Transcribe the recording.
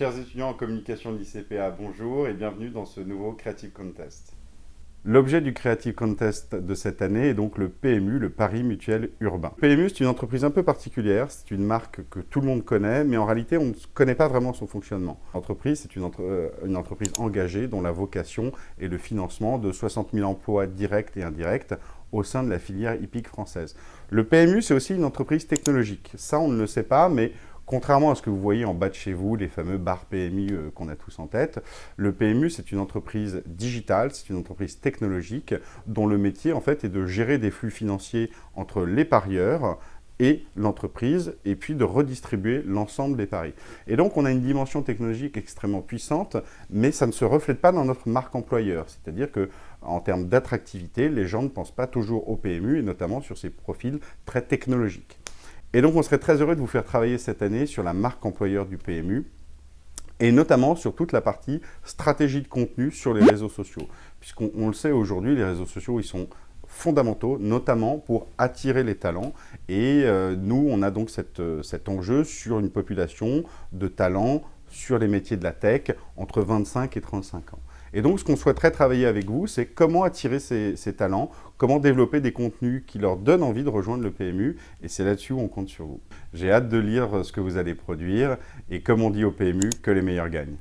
Chers étudiants en communication de l'ICPA, bonjour et bienvenue dans ce nouveau Creative Contest. L'objet du Creative Contest de cette année est donc le PMU, le Paris Mutuel Urbain. PMU, c'est une entreprise un peu particulière, c'est une marque que tout le monde connaît, mais en réalité, on ne connaît pas vraiment son fonctionnement. L'entreprise, c'est une, euh, une, entreprise engagée dont la vocation est le financement de 60 000 emplois directs et indirects au sein de la filière hippique française. Le PMU, c'est aussi une entreprise technologique. Ça, on ne le sait pas, mais Contrairement à ce que vous voyez en bas de chez vous, les fameux bars PMI euh, qu'on a tous en tête, le PMU, c'est une entreprise digitale, c'est une entreprise technologique dont le métier, en fait, est de gérer des flux financiers entre les parieurs, et l'entreprise, et puis de redistribuer l'ensemble des paris. Et donc, on a une dimension technologique extrêmement puissante, mais ça ne se reflète pas dans notre marque employeur. C'est-à-dire que en termes d'attractivité, les gens ne pensent pas toujours au PMU, et notamment sur ces profils très technologiques. Et donc, on serait très heureux de vous faire travailler cette année sur la marque employeur du PMU et notamment sur toute la partie stratégie de contenu sur les réseaux sociaux. Puisqu'on le sait aujourd'hui, les réseaux sociaux, ils sont fondamentaux, notamment pour attirer les talents. Et euh, nous, on a donc euh, cet enjeu sur une population de talents sur les métiers de la tech entre 25 et 35 ans. Et donc, ce qu'on souhaiterait travailler avec vous, c'est comment attirer ces, talents, comment développer des contenus qui leur donnent envie de rejoindre le PMU, et c'est là-dessus où on compte sur vous. J'ai hâte de lire ce que vous allez produire, et comme on dit au PMU, que les meilleurs gagnent.